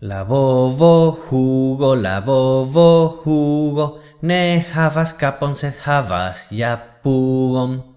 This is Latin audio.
La bovo jugo, la bovo jugo, ne havas capon, sed havas ja pugon.